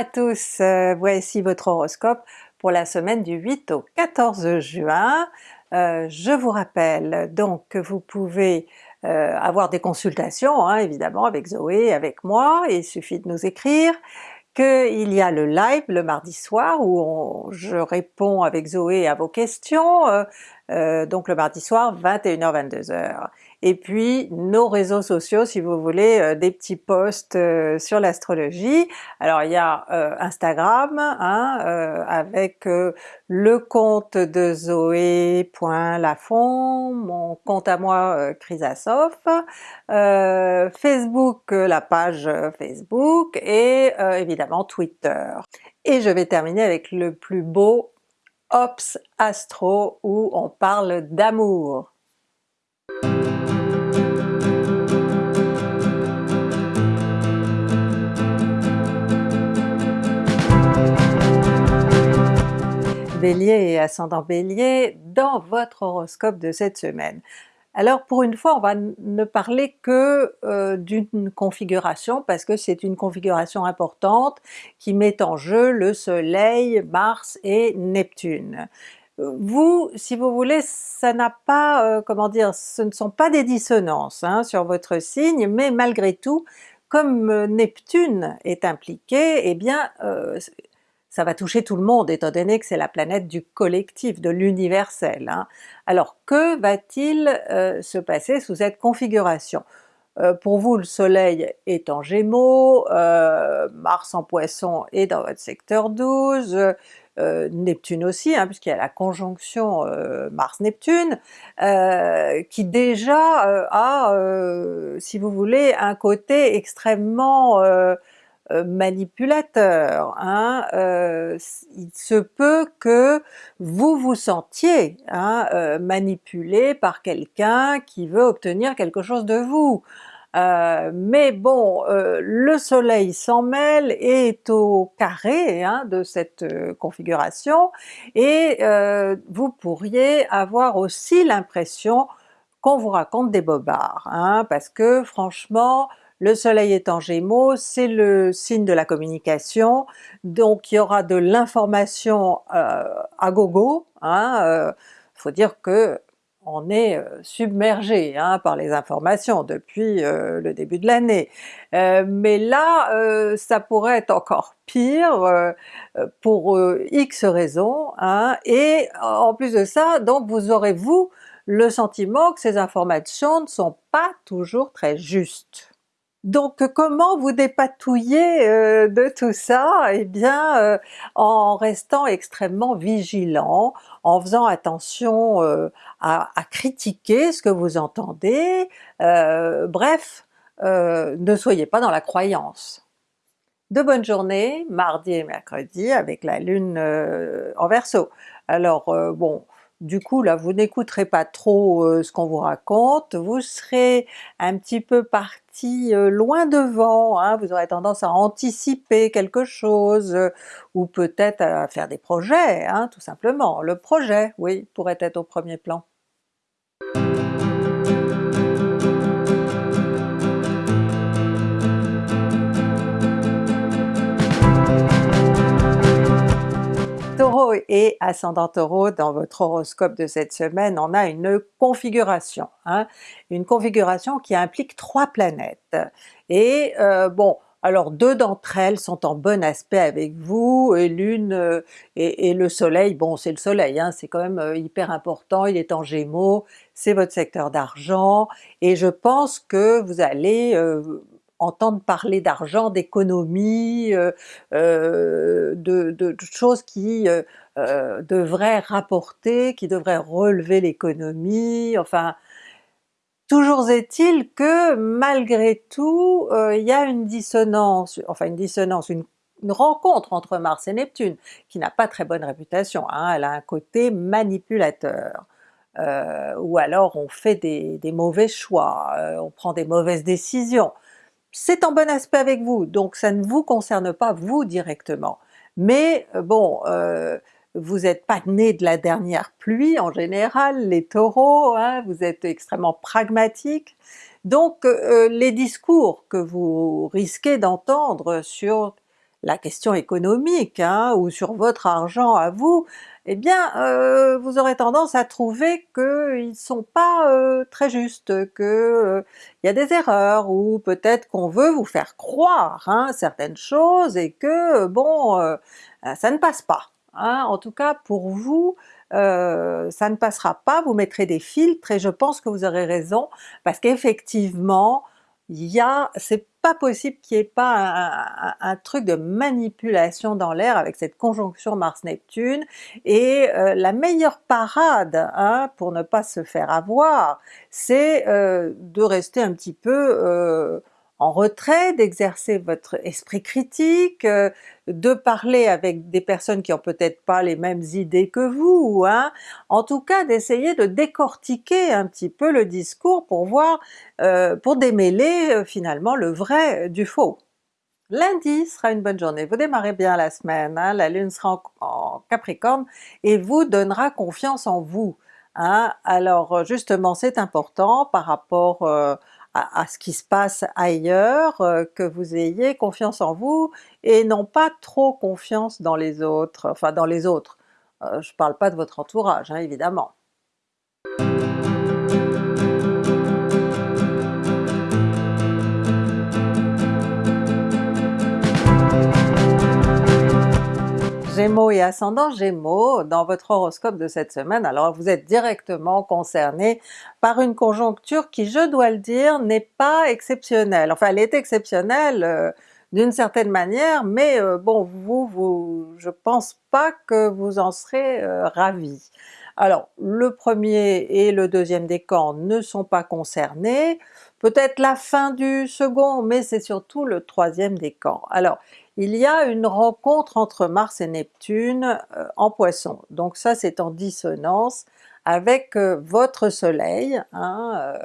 À tous, euh, voici votre horoscope pour la semaine du 8 au 14 juin. Euh, je vous rappelle donc que vous pouvez euh, avoir des consultations hein, évidemment avec Zoé, avec moi, il suffit de nous écrire, qu'il y a le live le mardi soir où je réponds avec Zoé à vos questions, donc le mardi soir 21h-22h et puis nos réseaux sociaux si vous voulez euh, des petits posts euh, sur l'astrologie. Alors il y a euh, Instagram hein, avec le compte de Zoé.lafont, mon compte à moi Chrysasoph, Facebook la page Facebook et évidemment Twitter. Et je vais terminer avec le plus beau Ops Astro où on parle d'amour. Bélier et ascendant Bélier dans votre horoscope de cette semaine. Alors pour une fois on va ne parler que euh, d'une configuration parce que c'est une configuration importante qui met en jeu le soleil, Mars et Neptune. Vous, si vous voulez, ça n'a pas, euh, comment dire, ce ne sont pas des dissonances hein, sur votre signe, mais malgré tout, comme euh, Neptune est impliqué, eh bien ça va toucher tout le monde étant donné que c'est la planète du collectif, de l'universel. Hein. Alors que va-t-il euh, se passer sous cette configuration? Euh, pour vous le soleil est en Gémeaux, euh, Mars en Poisson est dans votre secteur 12, Neptune aussi, hein, puisqu'il y a la conjonction Mars-Neptune, qui déjà a, si vous voulez, un côté extrêmement manipulateur. Hein, euh, il se peut que vous vous sentiez hein, euh, manipulé par quelqu'un qui veut obtenir quelque chose de vous. mais bon, le soleil s'en mêle et est au carré hein, de cette configuration, et vous pourriez avoir aussi l'impression qu'on vous raconte des bobards, hein, parce que franchement le soleil est en Gémeaux, c'est le signe de la communication, donc il y aura de l'information euh, à gogo, hein, euh, faut dire que on est euh, submergé hein, par les informations depuis le début de l'année. mais là, ça pourrait être encore pire pour X raisons, hein, et en plus de ça, donc vous aurez vous le sentiment que ces informations ne sont pas toujours très justes. Donc comment vous dépatouiller euh, de tout ça? Eh bien euh, en restant extrêmement vigilant, en faisant attention euh, à, critiquer ce que vous entendez, bref, ne soyez pas dans la croyance. De bonnes journées, mardi et mercredi avec la Lune en Verseau. Alors bon, du coup là vous n'écouterez pas trop euh, ce qu'on vous raconte, vous serez un petit peu parti euh, loin devant, hein, vous aurez tendance à anticiper quelque chose, euh, ou peut-être à faire des projets, hein, tout simplement. Le projet, oui, pourrait être au premier plan. Et ascendant Taureau dans votre horoscope de cette semaine, on a une configuration, hein, une configuration qui implique trois planètes. Et euh, bon, alors deux d'entre elles sont en bon aspect avec vous, et l'une euh, et, le soleil, bon c'est le soleil, hein, c'est quand même euh, hyper important, il est en gémeaux, c'est votre secteur d'argent, et je pense que vous allez entendre parler d'argent, d'économie, euh, euh, de, choses qui euh, devraient rapporter, qui devraient relever l'économie, enfin toujours est-il que malgré tout il y a une dissonance, enfin une dissonance, une, rencontre entre Mars et Neptune qui n'a pas très bonne réputation, hein, elle a un côté manipulateur. ou alors on fait des, des mauvais choix, on prend des mauvaises décisions c'est en bon aspect avec vous, donc ça ne vous concerne pas vous directement. Mais euh, bon, euh, vous n'êtes pas né de la dernière pluie en général, les Taureaux, hein, vous êtes extrêmement pragmatiques, donc euh, les discours que vous risquez d'entendre sur la question économique hein, ou sur votre argent à vous, eh bien euh, vous aurez tendance à trouver qu'ils sont pas euh, très justes, que il y a des erreurs, ou peut-être qu'on veut vous faire croire hein, certaines choses et que bon ça ne passe pas. Hein. En tout cas pour vous, euh, ça ne passera pas, vous mettrez des filtres et je pense que vous aurez raison parce qu'effectivement il y a, c'est pas possible qu'il n'y ait pas un, truc de manipulation dans l'air avec cette conjonction Mars-Neptune, et euh, la meilleure parade hein, pour ne pas se faire avoir, c'est euh, de rester un petit peu en retrait, d'exercer votre esprit critique, euh, de parler avec des personnes qui ont peut-être pas les mêmes idées que vous, hein. en tout cas d'essayer de décortiquer un petit peu le discours pour voir, euh, pour démêler euh, finalement le vrai du faux. Lundi sera une bonne journée, vous démarrez bien la semaine, hein. la Lune sera en, Capricorne et vous donnera confiance en vous. Hein. Alors justement c'est important par rapport à, ce qui se passe ailleurs, euh, que vous ayez confiance en vous et non pas trop confiance dans les autres, enfin dans les autres. Euh, je parle pas de votre entourage hein, évidemment. Gémeaux et ascendant Gémeaux, dans votre horoscope de cette semaine, alors vous êtes directement concerné par une conjoncture qui, je dois le dire, n'est pas exceptionnelle. Enfin elle est exceptionnelle euh, d'une certaine manière, mais euh, bon vous, vous, je pense pas que vous en serez euh, ravi. Alors le premier et le deuxième décan ne sont pas concernés, peut-être la fin du second, mais c'est surtout le troisième décan. Alors il y a une rencontre entre Mars et Neptune euh, en Poisson, donc ça c'est en dissonance avec euh, votre soleil, hein, euh,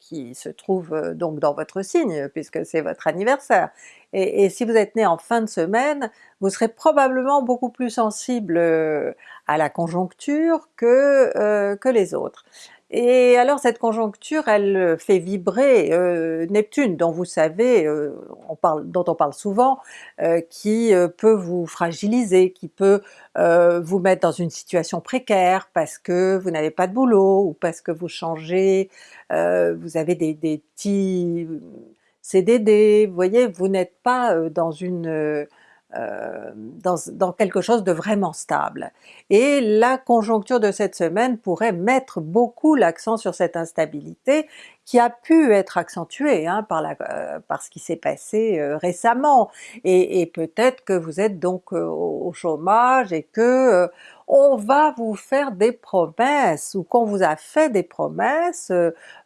qui se trouve donc dans votre signe, puisque c'est votre anniversaire. Et, si vous êtes né en fin de semaine, vous serez probablement beaucoup plus sensible à la conjoncture que, que les autres. Et alors cette conjoncture elle euh, fait vibrer euh, Neptune dont vous savez, euh, on parle, dont on parle souvent, qui peut vous fragiliser, qui peut vous mettre dans une situation précaire parce que vous n'avez pas de boulot, ou parce que vous changez, vous avez des, des petits CDD, vous voyez, vous n'êtes pas dans une euh, dans, dans, quelque chose de vraiment stable. Et la conjoncture de cette semaine pourrait mettre beaucoup l'accent sur cette instabilité qui a pu être accentuée hein, par, la, euh, par ce qui s'est passé euh, récemment. Et, peut-être que vous êtes donc au chômage et que on va vous faire des promesses, ou qu'on vous a fait des promesses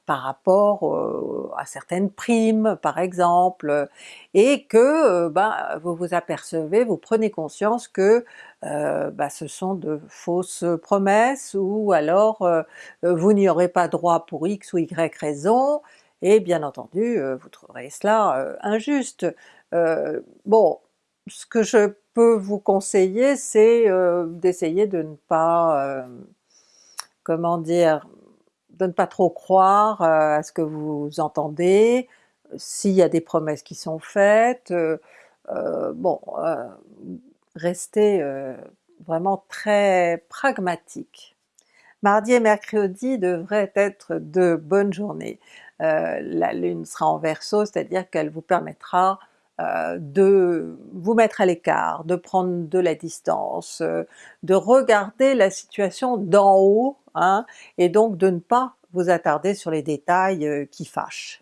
par rapport euh, à certaines primes par exemple, et que euh, ben, vous vous apercevez, vous prenez conscience que euh, ben, ce sont de fausses promesses, ou alors vous n'y aurez pas droit pour X ou Y raison, et bien entendu vous trouverez cela injuste. bon, ce que je peux vous conseiller c'est d'essayer de ne pas, comment dire, de ne pas trop croire euh, à ce que vous entendez, s'il y a des promesses qui sont faites, euh, euh, vraiment très pragmatique. Mardi et mercredi devraient être de bonnes journées. la Lune sera en Verseau, c'est-à-dire qu'elle vous permettra de vous mettre à l'écart, de prendre de la distance, de regarder la situation d'en haut Hein, et donc de ne pas vous attarder sur les détails euh, qui fâchent.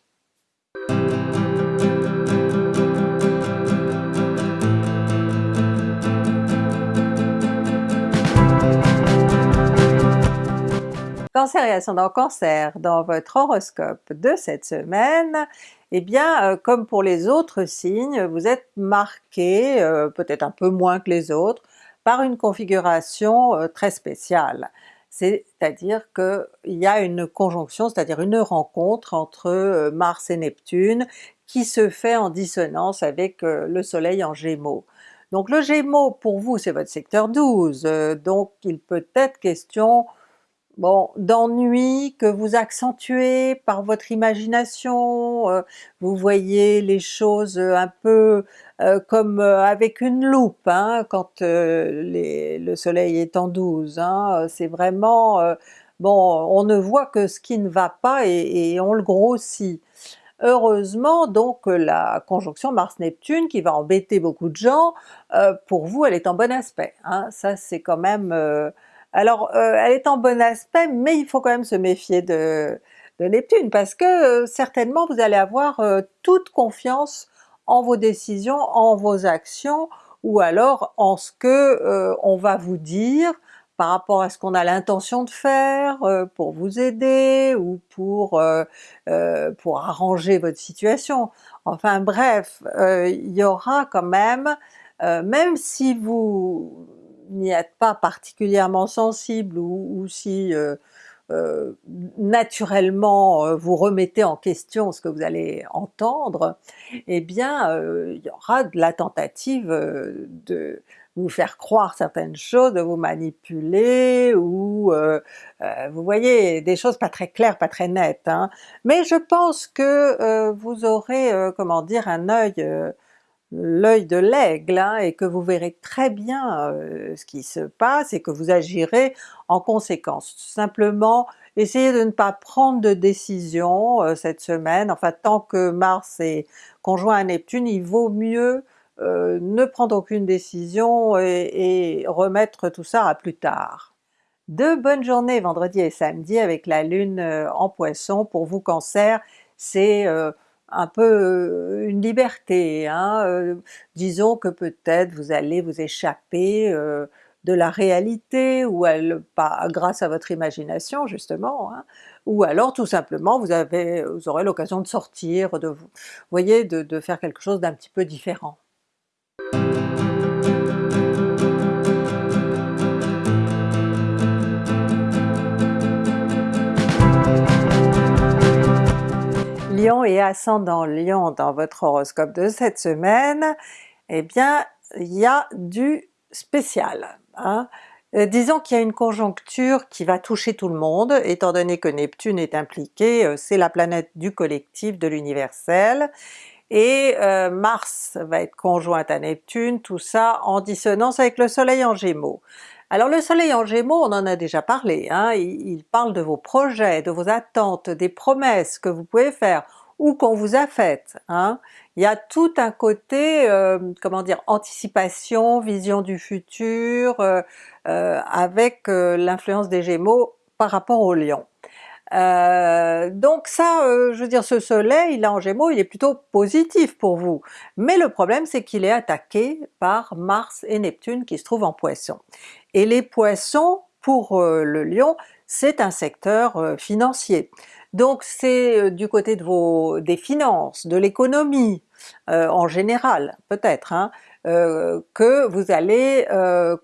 Cancer et ascendant Cancer, dans votre horoscope de cette semaine, eh bien euh, comme pour les autres signes, vous êtes marqué, euh, peut-être un peu moins que les autres, par une configuration très spéciale c'est-à-dire qu'il y a une conjonction, c'est-à-dire une rencontre entre euh, Mars et Neptune qui se fait en dissonance avec euh, le soleil en Gémeaux. Donc le Gémeaux pour vous c'est votre secteur 12, euh, donc il peut être question bon, d'ennui que vous accentuez par votre imagination, euh, vous voyez les choses un peu euh, comme euh, avec une loupe hein, quand le soleil est en 12, hein. c'est vraiment, bon, on ne voit que ce qui ne va pas et, et on le grossit. Heureusement donc la conjonction Mars-Neptune qui va embêter beaucoup de gens, pour vous elle est en bon aspect, hein. ça c'est quand même alors euh, elle est en bon aspect, mais il faut quand même se méfier de, Neptune, parce que euh, certainement vous allez avoir euh, toute confiance en vos décisions, en vos actions, ou alors en ce que on va vous dire par rapport à ce qu'on a l'intention de faire pour vous aider ou pour, pour arranger votre situation. Enfin bref, il y aura quand même, même si vous n'y êtes pas particulièrement sensible ou, si euh, euh, naturellement euh, vous remettez en question ce que vous allez entendre, eh bien il y aura de la tentative de vous faire croire certaines choses, de vous manipuler, ou vous voyez des choses pas très claires, pas très nettes. Hein. Mais je pense que vous aurez, comment dire, un œil l'œil de l'aigle hein, et que vous verrez très bien euh, ce qui se passe et que vous agirez en conséquence. Simplement essayez de ne pas prendre de décision euh, cette semaine, enfin tant que Mars est conjoint à Neptune, il vaut mieux euh, ne prendre aucune décision et, et, remettre tout ça à plus tard. De bonnes journées vendredi et samedi avec la Lune en Poisson pour vous Cancer, c'est un peu euh, une liberté. Hein, euh, disons que peut-être vous allez vous échapper euh, de la réalité, ou elle, pas grâce à votre imagination justement, hein, ou alors tout simplement vous, avez, vous aurez l'occasion de sortir, de vous voyez, de faire quelque chose d'un petit peu différent. Lion et ascendant Lion dans votre horoscope de cette semaine, eh bien il y a du spécial. Hein. Euh, disons qu'il y a une conjoncture qui va toucher tout le monde, étant donné que Neptune est impliqué, euh, c'est la planète du collectif, de l'universel, et euh, Mars va être conjointe à Neptune, tout ça en dissonance avec le soleil en Gémeaux. Alors le soleil en Gémeaux, on en a déjà parlé, hein, il, parle de vos projets, de vos attentes, des promesses que vous pouvez faire, ou qu'on vous a faites. Hein. Il y a tout un côté, euh, comment dire, anticipation, vision du futur, euh, euh, avec l'influence des Gémeaux par rapport au Lion. Donc ça, je veux dire, ce soleil là en Gémeaux, il est plutôt positif pour vous. Mais le problème c'est qu'il est attaqué par Mars et Neptune qui se trouvent en Poisson. Et les Poissons, pour euh, le Lion, c'est un secteur euh, financier. Donc c'est euh, du côté de vos, des finances, de l'économie en général peut-être, hein, que vous allez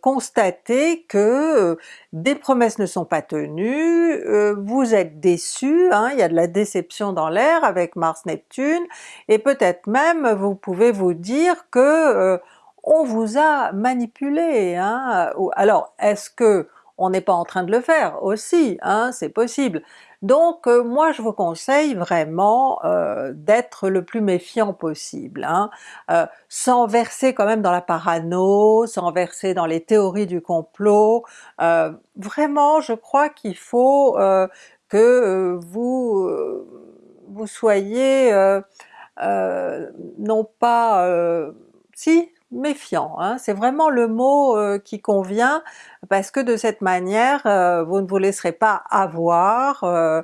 constater que des promesses ne sont pas tenues, vous êtes déçu, hein, il y a de la déception dans l'air avec Mars-Neptune, et peut-être même vous pouvez vous dire que on vous a manipulé. Hein? Alors est-ce que on n'est pas en train de le faire aussi, hein? c'est possible. Donc euh, moi je vous conseille vraiment euh, d'être le plus méfiant possible, hein? euh, sans verser quand même dans la parano, sans verser dans les théories du complot. vraiment je crois qu'il faut que vous, vous soyez non pas... si, méfiant, hein. c'est vraiment le mot euh, qui convient, parce que de cette manière euh, vous ne vous laisserez pas avoir euh,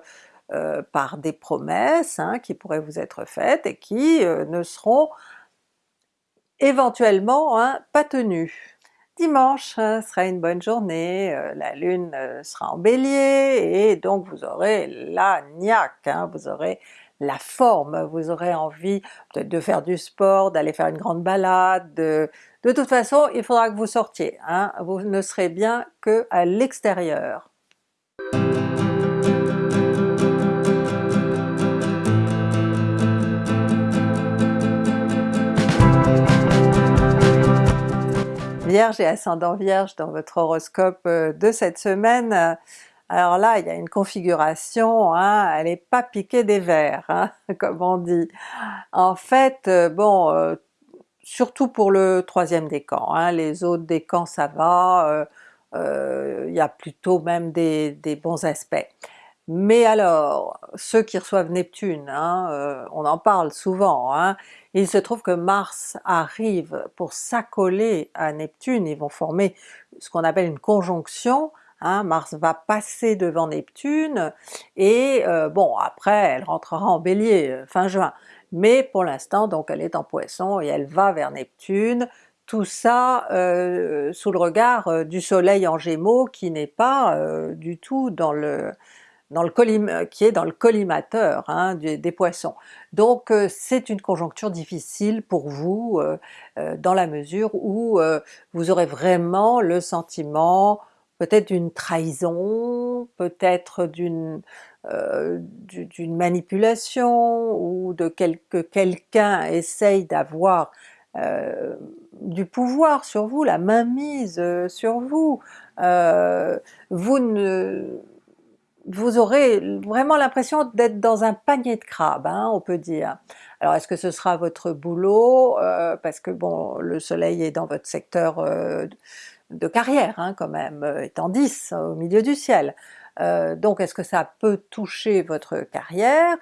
par des promesses hein, qui pourraient vous être faites et qui ne seront éventuellement hein, pas tenues. Dimanche sera une bonne journée, la Lune sera en Bélier et donc vous aurez la niaque, vous aurez la forme, vous aurez envie peut-être de faire du sport, d'aller faire une grande balade, de, toute façon il faudra que vous sortiez, hein. vous ne serez bien que à l'extérieur. Vierge et ascendant Vierge dans votre horoscope euh, de cette semaine, Alors là, il y a une configuration, hein, elle n'est pas piquée des verres, hein, comme on dit. En fait, euh, bon, euh, surtout pour le troisième décan, hein, les autres décans ça va, euh, il y a plutôt même des, des, bons aspects. Mais alors, ceux qui reçoivent Neptune, on en parle souvent, il se trouve que Mars arrive pour s'accoler à Neptune, ils vont former ce qu'on appelle une conjonction, Hein, Mars va passer devant Neptune et euh, bon après elle rentrera en Bélier euh, fin juin, mais pour l'instant donc elle est en Poisson et elle va vers Neptune, tout ça euh, sous le regard du soleil en Gémeaux qui n'est pas du tout dans le dans le qui est dans le collimateur hein, des, Poissons. Donc c'est une conjoncture difficile pour vous dans la mesure où vous aurez vraiment le sentiment peut-être d'une trahison, peut-être d'une euh, manipulation ou de quelque quelqu'un essaye d'avoir euh, du pouvoir sur vous, la mainmise euh, sur vous. vous ne vous aurez vraiment l'impression d'être dans un panier de crabes, hein, on peut dire. Alors est-ce que ce sera votre boulot, parce que bon, le soleil est dans votre secteur de carrière hein, quand même, euh, étant 10 au milieu du ciel. Euh, donc est-ce que ça peut toucher votre carrière?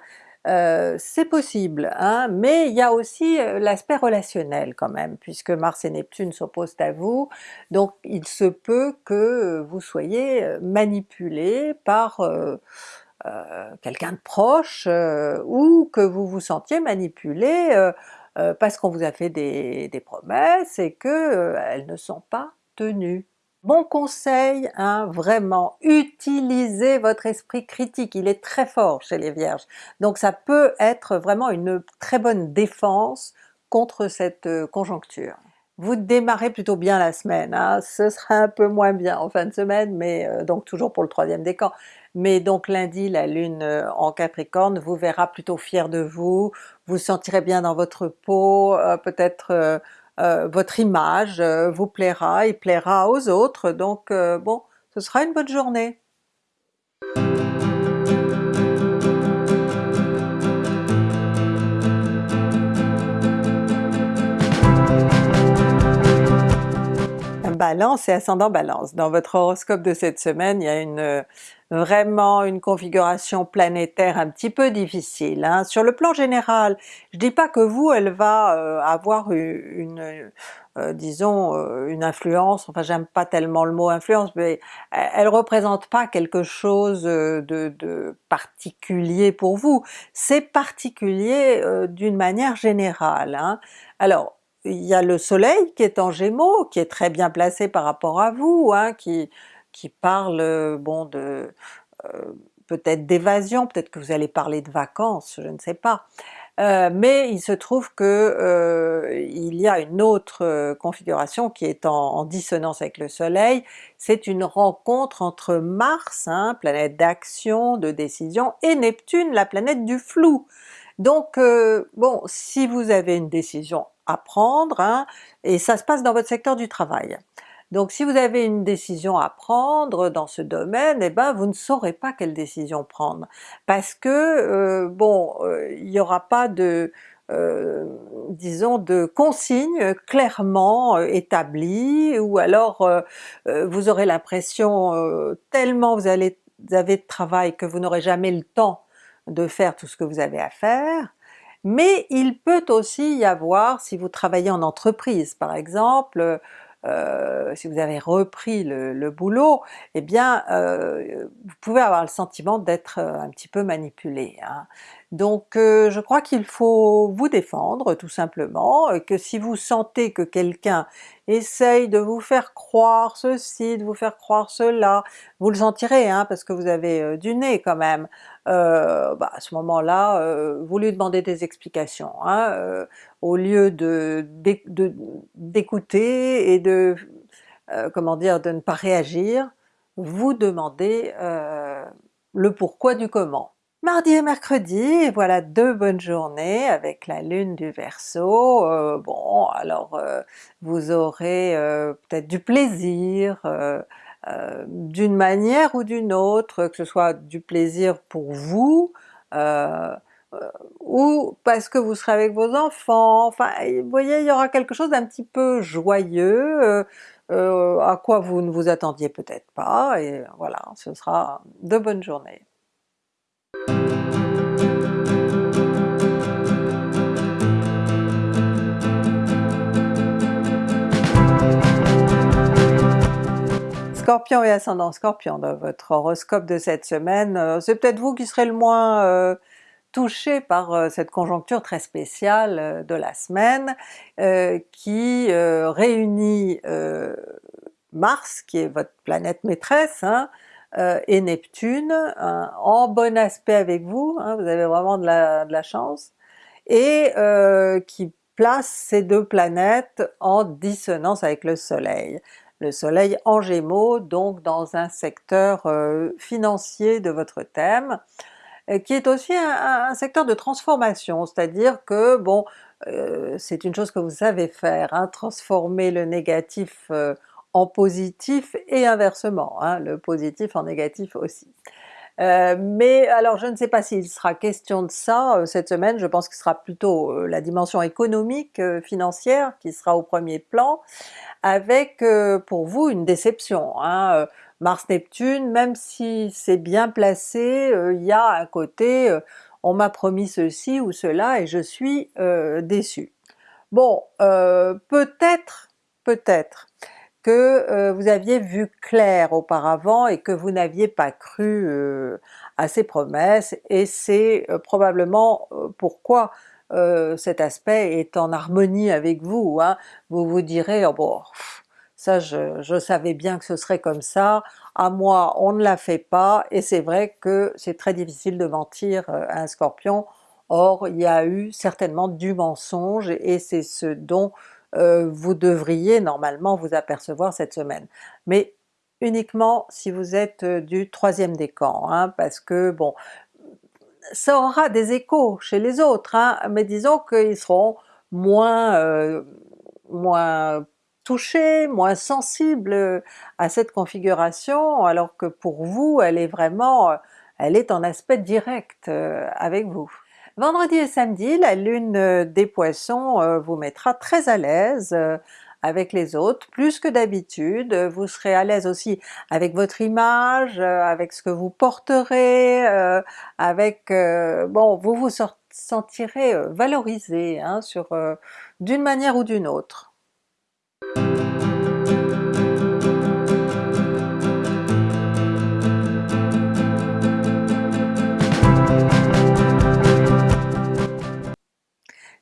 Euh, c'est possible, hein, mais il y a aussi l'aspect relationnel quand même, puisque Mars et Neptune s'opposent à vous, donc il se peut que vous soyez manipulé par quelqu'un de proche, ou que vous vous sentiez manipulé parce qu'on vous a fait des, des promesses et que elles ne sont pas Bon conseil, hein, vraiment, utilisez votre esprit critique, il est très fort chez les Vierges, donc ça peut être vraiment une très bonne défense contre cette euh, conjoncture. Vous démarrez plutôt bien la semaine, hein. ce sera un peu moins bien en fin de semaine, mais euh, donc toujours pour le troisième décan. Mais donc lundi, la lune euh, en Capricorne vous verra plutôt fier de vous, vous sentirez bien dans votre peau, peut-être votre image euh, vous plaira et plaira aux autres, donc euh, bon, ce sera une bonne journée. Balance et ascendant Balance. Dans votre horoscope de cette semaine, il y a une vraiment une configuration planétaire un petit peu difficile. Hein. Sur le plan général, je dis pas que vous, elle va euh, avoir une, euh, disons euh, une influence, enfin j'aime pas tellement le mot influence, mais elle représente pas quelque chose de, particulier pour vous, c'est particulier d'une manière générale. Hein. Alors il y a le soleil qui est en Gémeaux, qui est très bien placé par rapport à vous, hein, qui, qui parle bon de peut-être d'évasion, peut-être que vous allez parler de vacances, je ne sais pas. Euh, mais il se trouve que euh, il y a une autre configuration qui est en, dissonance avec le soleil, c'est une rencontre entre Mars, hein, planète d'action, de décision, et Neptune, la planète du flou. Donc euh, bon, si vous avez une décision à prendre, hein, et ça se passe dans votre secteur du travail, donc si vous avez une décision à prendre dans ce domaine, eh ben vous ne saurez pas quelle décision prendre, parce que euh, bon, euh, il n'y aura pas de euh, disons de consignes clairement établies, ou alors vous aurez l'impression tellement vous, allez, vous avez de travail que vous n'aurez jamais le temps de faire tout ce que vous avez à faire, mais il peut aussi y avoir, si vous travaillez en entreprise par exemple, euh, si vous avez repris le, boulot, eh bien euh, vous pouvez avoir le sentiment d'être euh, un petit peu manipulé. Hein. Donc je crois qu'il faut vous défendre tout simplement, que si vous sentez que quelqu'un essaye de vous faire croire ceci, de vous faire croire cela, vous le sentirez hein, parce que vous avez du nez quand même, bah, à ce moment-là vous lui demandez des explications. Hein, au lieu de d'écouter et de euh, comment dire de ne pas réagir, vous demandez euh, le pourquoi du comment. Mardi et mercredi, voilà deux bonnes journées avec la lune du Verseau. Euh, bon alors vous aurez peut-être du plaisir d'une manière ou d'une autre, que ce soit du plaisir pour vous, euh, ou parce que vous serez avec vos enfants, enfin vous voyez il y aura quelque chose d'un petit peu joyeux, euh, à quoi vous ne vous attendiez peut-être pas, et voilà, ce sera de bonnes journées. Scorpion et ascendant Scorpion dans votre horoscope de cette semaine, euh, c'est peut-être vous qui serez le moins euh, touché par cette conjoncture très spéciale de la semaine qui réunit Mars, qui est votre planète maîtresse, hein, et Neptune, hein, en bon aspect avec vous, hein, vous avez vraiment de la, chance, et qui place ces deux planètes en dissonance avec le soleil. Le soleil en Gémeaux, donc dans un secteur financier de votre thème, euh, qui est aussi un, secteur de transformation, c'est-à-dire que bon, euh, c'est une chose que vous savez faire, hein, transformer le négatif euh, en positif et inversement, hein, le positif en négatif aussi. Mais alors je ne sais pas s'il sera question de ça cette semaine, je pense que ce sera plutôt la dimension économique, financière qui sera au premier plan, avec pour vous une déception. Hein, Mars-Neptune, même si c'est bien placé, euh, il y a un côté euh, on m'a promis ceci ou cela et je suis euh, déçu. Bon, peut-être, peut-être que vous aviez vu clair auparavant et que vous n'aviez pas cru à ces promesses et c'est probablement pourquoi cet aspect est en harmonie avec vous. Hein. Vous vous direz oh bon, ça je, savais bien que ce serait comme ça, à moi on ne la fait pas, et c'est vrai que c'est très difficile de mentir euh, à un Scorpion, or il y a eu certainement du mensonge, et c'est ce dont euh, vous devriez normalement vous apercevoir cette semaine. Mais uniquement si vous êtes euh, du troisième décan, hein, parce que bon, ça aura des échos chez les autres, hein, mais disons qu'ils seront moins, moins touché, moins sensible euh, à cette configuration, alors que pour vous elle est vraiment, euh, elle est en aspect direct euh, avec vous. Vendredi et samedi, la lune des poissons vous mettra très à l'aise avec les autres, plus que d'habitude, vous serez à l'aise aussi avec votre image, avec ce que vous porterez, avec... bon, vous vous sentirez valorisé hein, sur d'une manière ou d'une autre.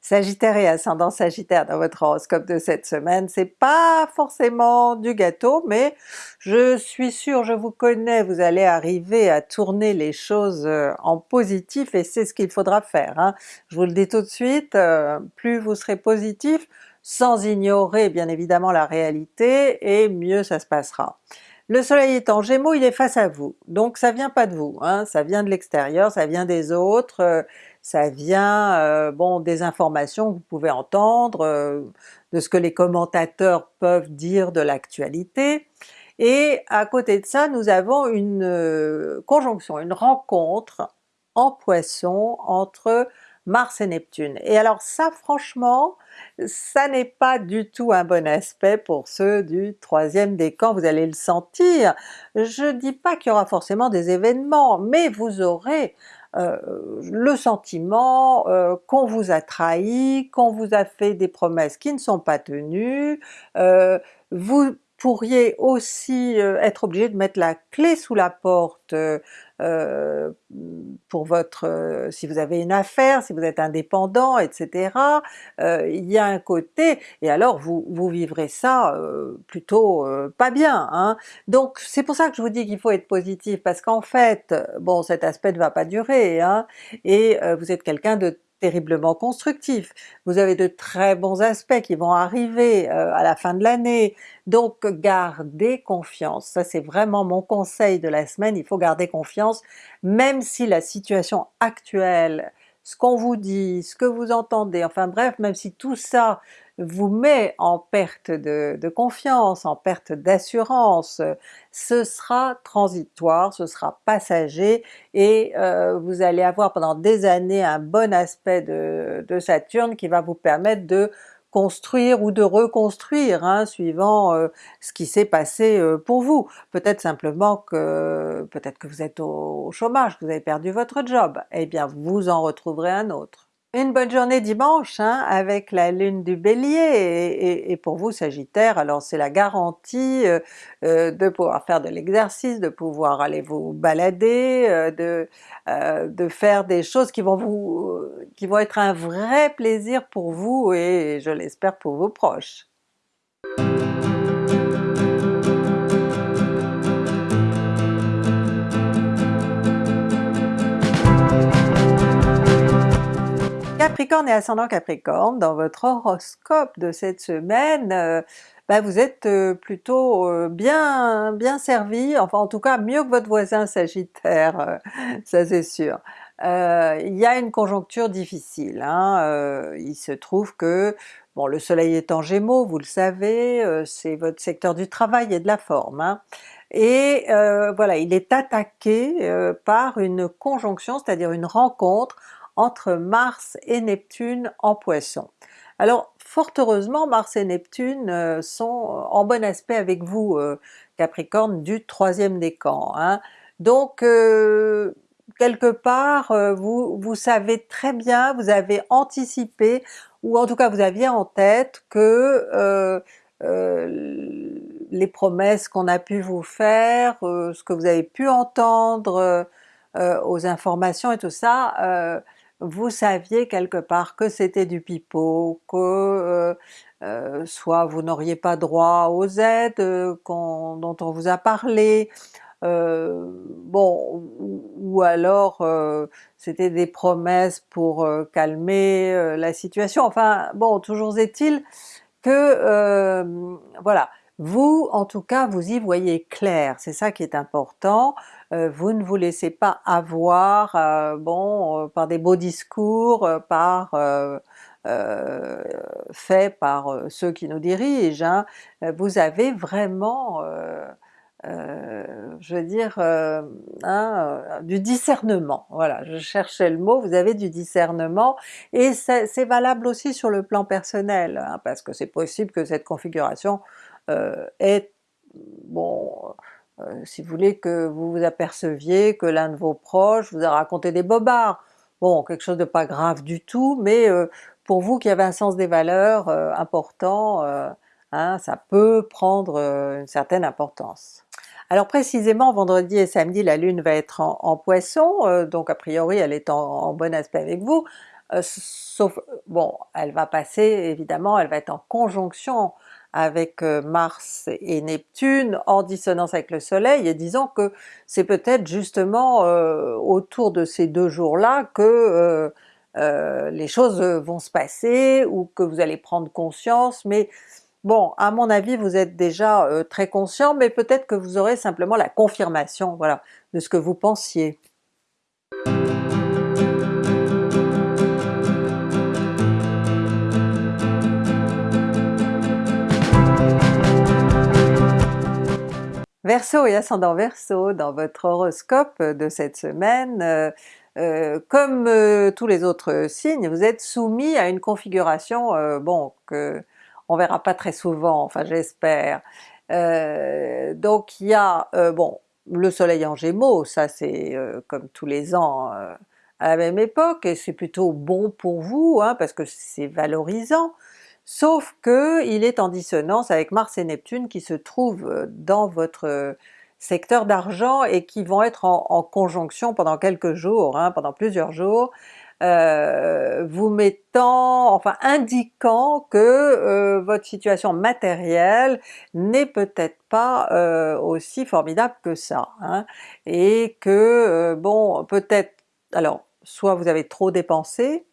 Sagittaire et ascendant Sagittaire dans votre horoscope de cette semaine, c'est pas forcément du gâteau, mais je suis sûre, je vous connais, vous allez arriver à tourner les choses euh, en positif et c'est ce qu'il faudra faire. Hein. Je vous le dis tout de suite, euh, plus vous serez positif, sans ignorer bien évidemment la réalité, et mieux ça se passera. Le soleil est en Gémeaux, il est face à vous, donc ça vient pas de vous, hein, ça vient de l'extérieur, ça vient des autres, euh, ça vient euh, bon des informations que vous pouvez entendre, euh, de ce que les commentateurs peuvent dire de l'actualité, et à côté de ça nous avons une conjonction, une rencontre en Poisson entre Mars et Neptune. Et alors ça franchement, ça n'est pas du tout un bon aspect pour ceux du troisième décan, vous allez le sentir. Je dis pas qu'il y aura forcément des événements, mais vous aurez euh, le sentiment euh, qu'on vous a trahi, qu'on vous a fait des promesses qui ne sont pas tenues, euh, vous pourriez aussi être obligé de mettre la clé sous la porte euh, pour votre, euh, si vous avez une affaire, si vous êtes indépendant, etc. Euh, il y a un côté, et alors vous, vous vivrez ça plutôt pas bien. Hein. Donc c'est pour ça que je vous dis qu'il faut être positif, parce qu'en fait, bon cet aspect ne va pas durer, hein, et vous êtes quelqu'un de terriblement constructif. Vous avez de très bons aspects qui vont arriver euh, à la fin de l'année, donc gardez confiance. Ça c'est vraiment mon conseil de la semaine, il faut garder confiance, même si la situation actuelle, ce qu'on vous dit, ce que vous entendez, enfin bref, même si tout ça vous met en perte de, confiance, en perte d'assurance, ce sera transitoire, ce sera passager et euh, vous allez avoir pendant des années un bon aspect de, de Saturne qui va vous permettre de construire ou de reconstruire, hein, suivant euh, ce qui s'est passé euh, pour vous. Peut-être simplement que peut-être que vous êtes au, chômage, que vous avez perdu votre job, eh bien vous en retrouverez un autre. Une bonne journée dimanche hein, avec la lune du Bélier et, pour vous Sagittaire, alors c'est la garantie euh, euh, de pouvoir faire de l'exercice, de pouvoir aller vous balader, euh, de, de faire des choses qui vont vous qui vont être un vrai plaisir pour vous et je l'espère pour vos proches. Capricorne et ascendant Capricorne, dans votre horoscope de cette semaine, euh, ben vous êtes euh, plutôt euh, bien bien servi, enfin en tout cas mieux que votre voisin Sagittaire, ça c'est sûr. il y a une conjoncture difficile, hein, il se trouve que bon le soleil est en Gémeaux, vous le savez, c'est votre secteur du travail et de la forme, hein, et voilà, il est attaqué par une conjonction, c'est-à-dire une rencontre entre Mars et Neptune en Poisson. Alors fort heureusement Mars et Neptune euh, sont en bon aspect avec vous euh, Capricorne du troisième décan. Hein. Donc euh, quelque part vous, vous savez très bien, vous avez anticipé, ou en tout cas vous aviez en tête que les promesses qu'on a pu vous faire, ce que vous avez pu entendre aux informations et tout ça, vous saviez quelque part que c'était du pipeau, que euh, euh, soit vous n'auriez pas droit aux aides euh, dont on vous a parlé, bon, ou, alors c'était des promesses pour calmer la situation, enfin bon, toujours est-il que voilà, vous, en tout cas, vous y voyez clair, c'est ça qui est important, euh, vous ne vous laissez pas avoir euh, bon, euh, par des beaux discours, par faits par ceux qui nous dirigent, hein. vous avez vraiment je veux dire, hein, du discernement, voilà, je cherchais le mot, vous avez du discernement, et c'est valable aussi sur le plan personnel, hein, parce que c'est possible que cette configuration est, bon, euh, si vous voulez que vous vous aperceviez que l'un de vos proches vous a raconté des bobards, bon quelque chose de pas grave du tout, mais euh, pour vous qui avez un sens des valeurs important, hein, ça peut prendre une certaine importance. Alors précisément vendredi et samedi la Lune va être en, Poisson, donc a priori elle est en bon aspect avec vous, sauf, bon elle va passer évidemment, elle va être en conjonction avec euh, Mars et Neptune en dissonance avec le Soleil, et disons que c'est peut-être justement euh, autour de ces deux jours-là que euh, les choses vont se passer, ou que vous allez prendre conscience, mais bon, à mon avis vous êtes déjà très conscient, mais peut-être que vous aurez simplement la confirmation de ce que vous pensiez. Verseau et ascendant Verseau, dans votre horoscope de cette semaine, euh, euh, comme euh, tous les autres signes, vous êtes soumis à une configuration, bon, que on verra pas très souvent, enfin j'espère. donc il y a, bon, le soleil en Gémeaux, ça c'est comme tous les ans à la même époque, et c'est plutôt bon pour vous, hein, parce que c'est valorisant, sauf que il est en dissonance avec Mars et Neptune qui se trouvent euh, dans votre euh, secteur d'argent et qui vont être en, conjonction pendant quelques jours, hein, pendant plusieurs jours, euh, vous mettant, enfin indiquant que votre situation matérielle n'est peut-être pas aussi formidable que ça, hein, et que bon peut-être, alors soit vous avez trop dépensé,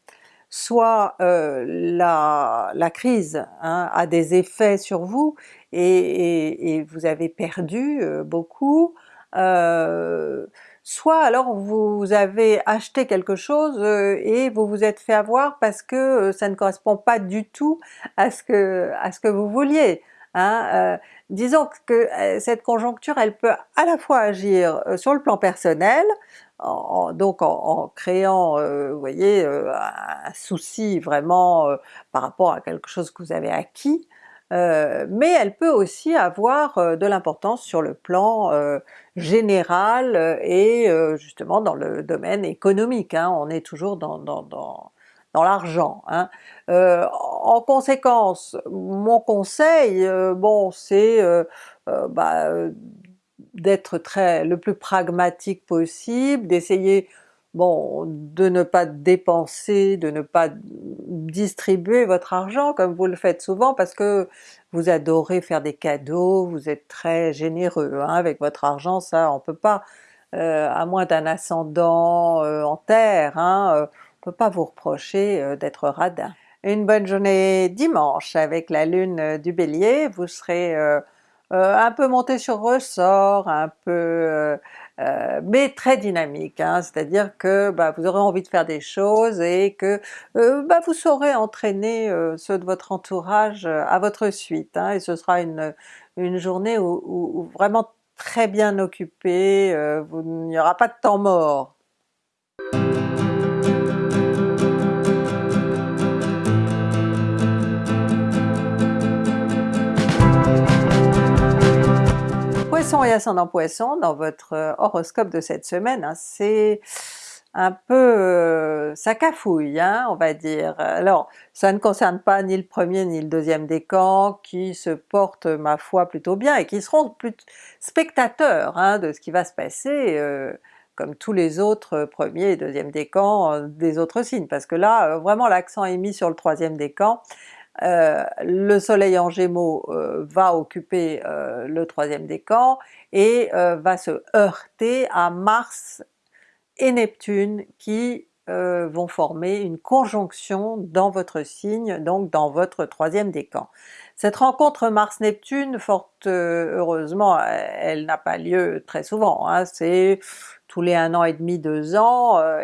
soit euh, la, crise hein, a des effets sur vous et, vous avez perdu euh, beaucoup, euh, soit alors vous avez acheté quelque chose et vous vous êtes fait avoir parce que ça ne correspond pas du tout à ce que, à ce que vous vouliez. Hein? disons que cette conjoncture elle peut à la fois agir sur le plan personnel, donc en, créant, euh, vous voyez, euh, un souci vraiment euh, par rapport à quelque chose que vous avez acquis, mais elle peut aussi avoir de l'importance sur le plan général et justement dans le domaine économique, hein. on est toujours dans, dans, dans, dans l'argent. Hein. en conséquence, mon conseil, bon c'est bah, d'être très le plus pragmatique possible, d'essayer bon de ne pas dépenser, de ne pas distribuer votre argent comme vous le faites souvent parce que vous adorez faire des cadeaux, vous êtes très généreux hein, avec votre argent, ça on peut pas, euh, à moins d'un ascendant euh, en terre, hein, euh, on peut pas vous reprocher d'être radin. Une bonne journée dimanche avec la lune du Bélier, vous serez euh, un peu monté sur ressort, un peu euh, euh, mais très dynamique, hein, c'est-à-dire que bah, vous aurez envie de faire des choses et que bah, vous saurez entraîner ceux de votre entourage à votre suite, hein, et ce sera une, une journée où, vraiment très bien occupée, il n'y aura pas de temps mort. Poisson et ascendant Poisson, dans votre euh, horoscope de cette semaine, hein, c'est un peu... Euh, cafouille, hein, on va dire. Alors, ça ne concerne pas ni le premier ni le deuxième décan, qui se portent ma foi plutôt bien, et qui seront plus spectateurs hein, de ce qui va se passer, euh, comme tous les autres premiers et deuxième décans des autres signes, parce que là, vraiment l'accent est mis sur le troisième décan, euh, le soleil en Gémeaux euh, va occuper euh, le troisième décan et va se heurter à Mars et Neptune qui vont former une conjonction dans votre signe, donc dans votre troisième décan. Cette rencontre Mars-Neptune, fort heureusement, elle, n'a pas lieu très souvent, hein, c'est tous les un an et demi, deux ans, euh,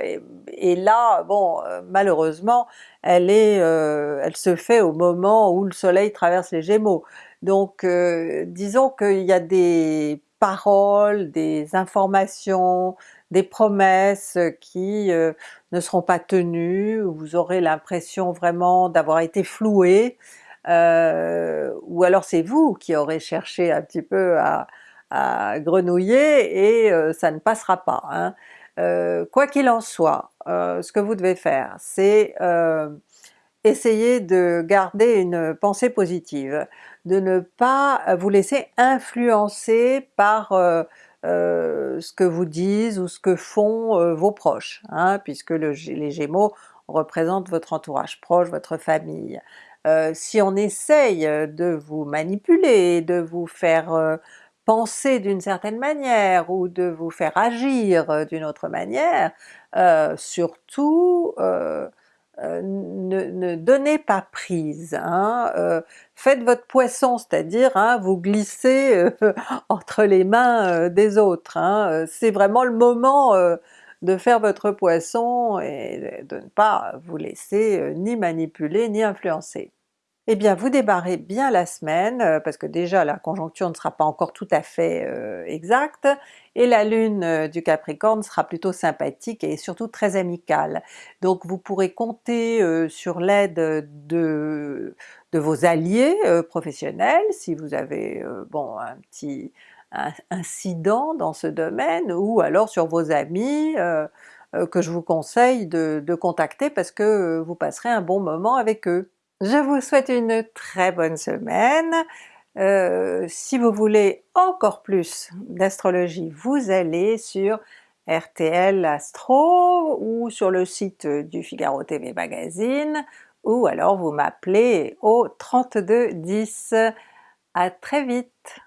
et, là, bon, euh, malheureusement, elle est, euh, elle se fait au moment où le soleil traverse les Gémeaux. Donc disons qu'il y a des paroles, des informations, des promesses qui ne seront pas tenues, vous aurez l'impression vraiment d'avoir été floué, ou alors c'est vous qui aurez cherché un petit peu à, à grenouiller et euh, ça ne passera pas. Hein. Euh, quoi qu'il en soit, euh, ce que vous devez faire, c'est essayer de garder une pensée positive, de ne pas vous laisser influencer par ce que vous disent ou ce que font vos proches, hein, puisque les Gémeaux représentent votre entourage proche, votre famille. si on essaye de vous manipuler, de vous faire penser d'une certaine manière ou de vous faire agir euh, d'une autre manière, euh, surtout euh, ne, donnez pas prise, hein, faites votre poisson, c'est-à-dire hein, vous glissez entre les mains des autres, hein, c'est vraiment le moment de faire votre poisson et de ne pas vous laisser ni manipuler ni influencer eh bien vous débarrez bien la semaine, euh, parce que déjà la conjoncture ne sera pas encore tout à fait euh, exacte, et la lune euh, du Capricorne sera plutôt sympathique et surtout très amicale. Donc vous pourrez compter sur l'aide de, vos alliés professionnels, si vous avez bon un petit incident dans ce domaine, ou alors sur vos amis, que je vous conseille de contacter parce que vous passerez un bon moment avec eux. Je vous souhaite une très bonne semaine. Euh, si vous voulez encore plus d'astrologie, vous allez sur RTL Astro ou sur le site du Figaro TV Magazine ou alors vous m'appelez au 3210. À très vite!